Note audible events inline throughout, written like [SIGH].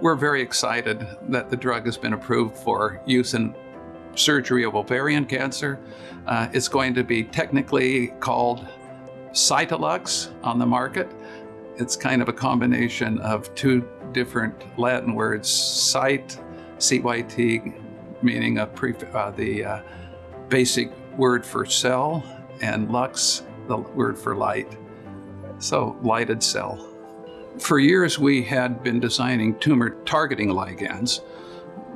We're very excited that the drug has been approved for use in surgery of ovarian cancer. Uh, it's going to be technically called Cytalux on the market. It's kind of a combination of two different Latin words, cyt, C-Y-T, meaning a pre, uh, the uh, basic word for cell, and lux, the word for light. So, lighted cell. For years, we had been designing tumor targeting ligands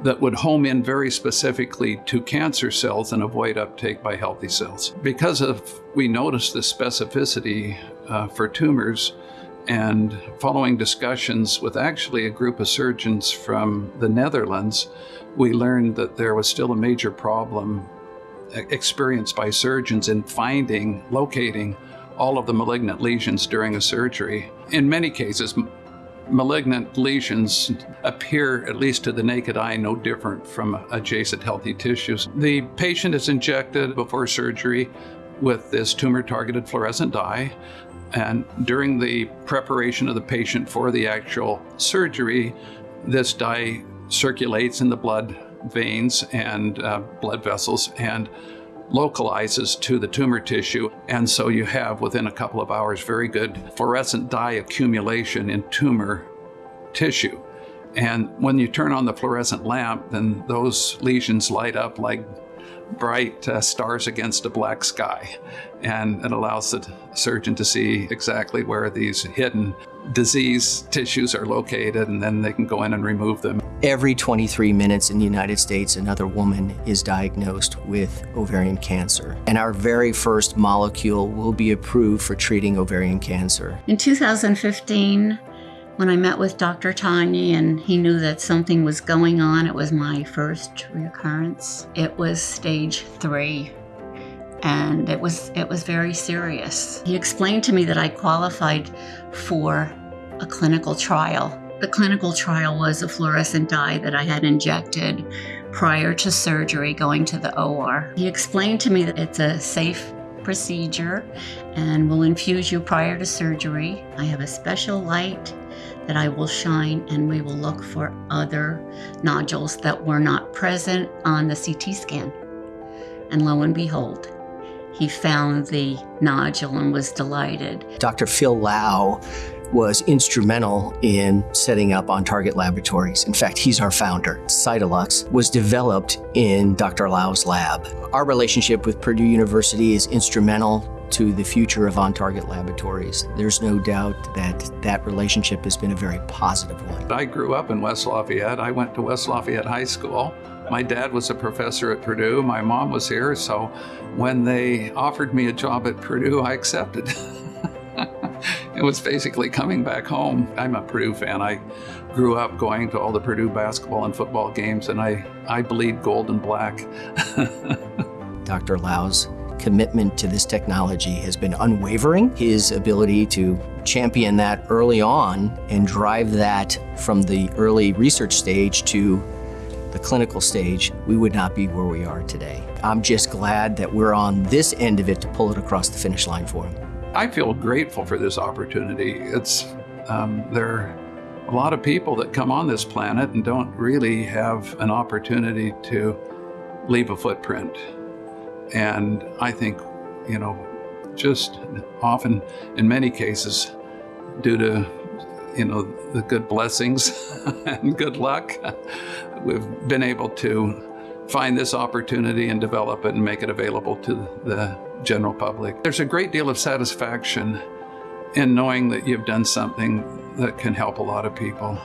that would home in very specifically to cancer cells and avoid uptake by healthy cells. Because of we noticed the specificity uh, for tumors, and following discussions with actually a group of surgeons from the Netherlands, we learned that there was still a major problem experienced by surgeons in finding, locating all of the malignant lesions during a surgery. In many cases, malignant lesions appear, at least to the naked eye, no different from adjacent healthy tissues. The patient is injected before surgery with this tumor-targeted fluorescent dye. And during the preparation of the patient for the actual surgery, this dye circulates in the blood veins and uh, blood vessels and localizes to the tumor tissue. And so you have, within a couple of hours, very good fluorescent dye accumulation in tumor tissue. And when you turn on the fluorescent lamp, then those lesions light up like bright uh, stars against a black sky. And it allows the surgeon to see exactly where these hidden disease tissues are located, and then they can go in and remove them. Every 23 minutes in the United States, another woman is diagnosed with ovarian cancer. And our very first molecule will be approved for treating ovarian cancer. In 2015, when I met with Dr. Tanyi and he knew that something was going on, it was my first recurrence. It was stage three and it was it was very serious. He explained to me that I qualified for a clinical trial. The clinical trial was a fluorescent dye that I had injected prior to surgery going to the OR. He explained to me that it's a safe procedure and will infuse you prior to surgery. I have a special light that I will shine and we will look for other nodules that were not present on the CT scan. And lo and behold, he found the nodule and was delighted. Dr. Phil Low was instrumental in setting up On Target Laboratories. In fact, he's our founder. Cytalux was developed in Dr. Low's lab. Our relationship with Purdue University is instrumental to the future of On Target Laboratories. There's no doubt that that relationship has been a very positive one. I grew up in West Lafayette. I went to West Lafayette High School. My dad was a professor at Purdue. My mom was here. So when they offered me a job at Purdue, I accepted. [LAUGHS] it was basically coming back home. I'm a Purdue fan. I grew up going to all the Purdue basketball and football games, and I, I bleed gold and black. [LAUGHS] Dr. Low's commitment to this technology has been unwavering. His ability to champion that early on and drive that from the early research stage to the clinical stage, we would not be where we are today. I'm just glad that we're on this end of it to pull it across the finish line for him. I feel grateful for this opportunity. It's um, there are a lot of people that come on this planet and don't really have an opportunity to leave a footprint. And I think, you know, just often in many cases, due to, you know, the good blessings [LAUGHS] and good luck, we've been able to find this opportunity and develop it and make it available to the general public. There's a great deal of satisfaction in knowing that you've done something that can help a lot of people.